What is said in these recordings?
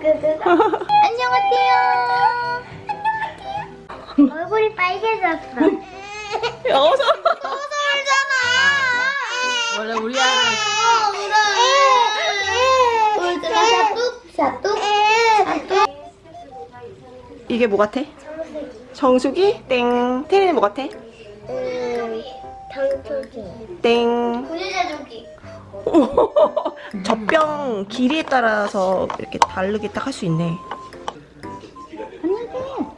안녕하세요. 얼굴이 빨개졌어. 울잖아. 원래 우리 아이는 어, 울어. 울잖아. 샤뚝, 샤뚝, 샤뚝. 이게 뭐 같아? 정수기? 땡 태린이 뭐 같아? 음, 당초기. 땡 구리자조기. 젖병 길이에 따라서 이렇게 다르게 딱 할 수 있네 안녕하세요.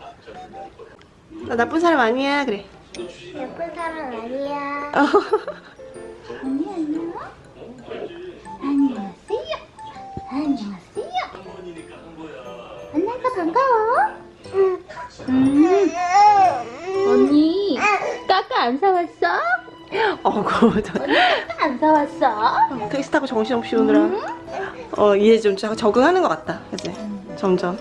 나 나쁜 사람 아니야 그래 예쁜 사람 아니야. 언니 안녕. 안녕하세요. 안녕하세요. 만나서 반가워. 음, 언니 까까 안 사왔어? 저 까까 안 사왔어? 택시 타고 정신없이 오느라. 어 이제 좀 적- 적응하는 것 같다. 그치? 점점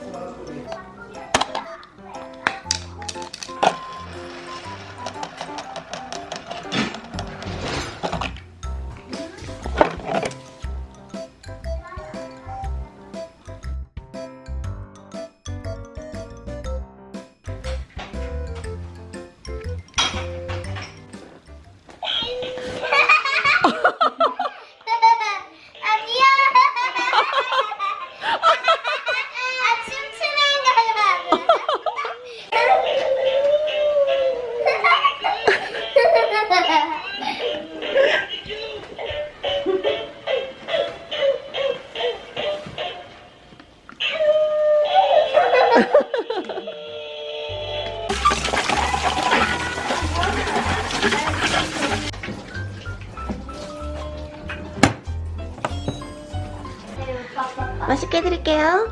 맛있게 해드릴게요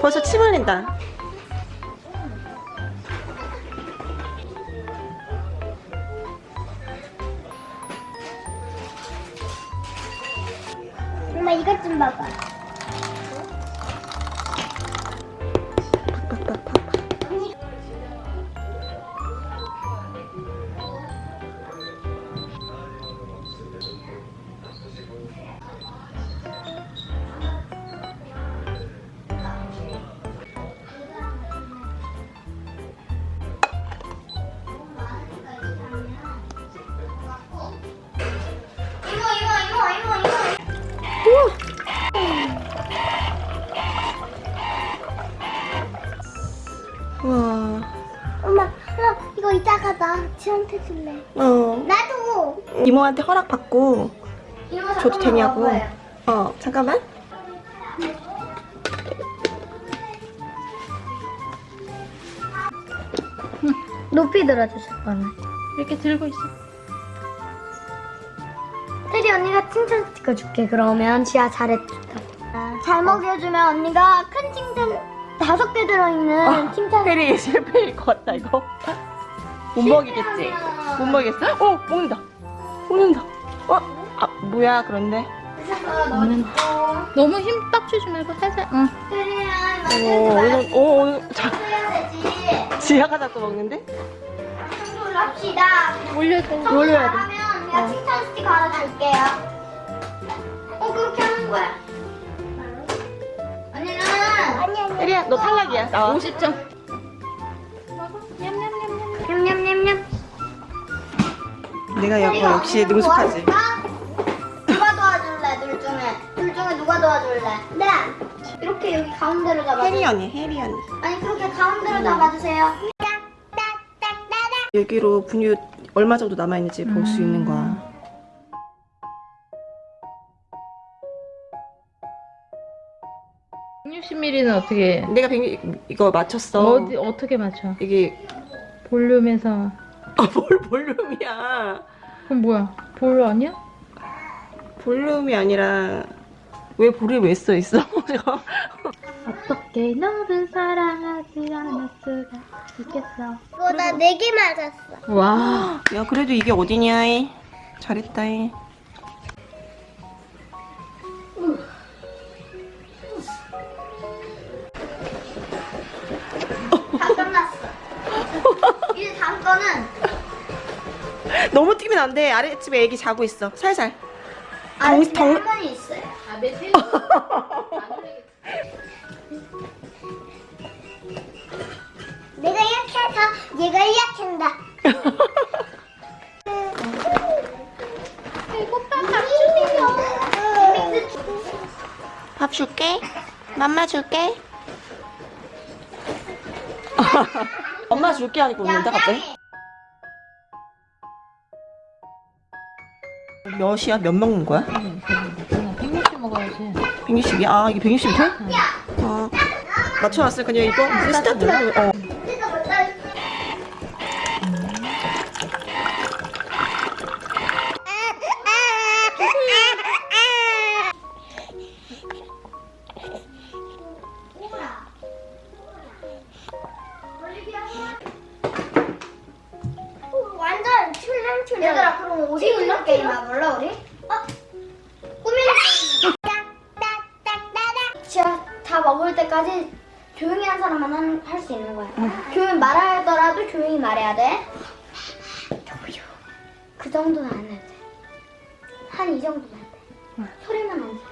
벌써 침 흘린다 엄마 이것 좀 봐봐. 이따가 나 지한테 줄래. 어 나도. 이모한테 허락받고 줘도 되냐고. 어 잠깐만 높이 들어주실 거네. 이렇게 들고 있어. 테리 언니가 칭찬 스티커 줄게. 그러면 지아 잘해줬다고. 잘 먹여주면 언니가 큰 칭찬 다섯 개 들어있는 칭찬. 페리 실패일 것 같다 이거 못 먹이겠지? 못 먹이겠어? 어 먹는다 먹는다 어? 아 뭐야 그런데 먹는다. 너무 힘딱 주지 말고 살살. 응. 오 오늘 오 오늘 자. 지하가 자꾸 먹는데? 놀랍시다. 올려줘. 올려야 돼. 하면 내가 칭찬 스티커 하나 줄게요. 어, 그렇게 하는 거야. 언니는. 아니, 아니. 페리야 너 탈락이야 나와 50점. 내가 여, 역시 능숙하지 누가 도와줄래, 둘 중에? 둘 중에 누가 도와줄래? 네. 이렇게 여기 가운데로 잡아주세요. 해리 언니 해리 언니 아니, 그렇게 가운데로 잡아주세요. 여기로 분유 얼마 정도 남아있는지 볼수 있는 거야 160ml는 어떻게? 내가 100, 이거 맞췄어 어디 어떻게 맞춰? 이게 볼륨에서. 아 뭘 볼륨이야 그럼 뭐야? 볼 아니야? 볼륨이 아니라 왜 볼을 왜써 있어? 어떻게 너를 사랑하지 않을 수가 있겠어? 이거 나네 개 맞았어. 와. 야 그래도 이게 어디냐 이. 잘했다 이. 다 끝났어. 이제 다음 거는 너무 튀면 안 돼 아랫집에 애기 자고 있어 살살 아, 덩- 집에 덩- 할머니 있어요. 아, 매트. 내가 이렇게 해서 얘가 이렇게 한다. 배고파 밥 주세요. 밥 줄게. 맘마 줄게. 엄마 줄게 하니까 웃는다 갑자기. 몇이야? 몇 먹는 거야? 그냥 160 먹어야지. 160이야? 아 이게 160이 돼? 어. 맞춰놨으니까 그냥 이거 스타트를 어. 출렁출렁. 얘들아 그럼 오디 있는 게임 해볼래 우리? 어? 꾸미는. 진짜 다 먹을 때까지 조용히 한 사람만 할 수 있는 거야. 조용히 말하더라도 조용히 말해야 돼. 조용. 그 정도는 안 해도 돼. 한 이 정도만 돼. 소리만 안 돼.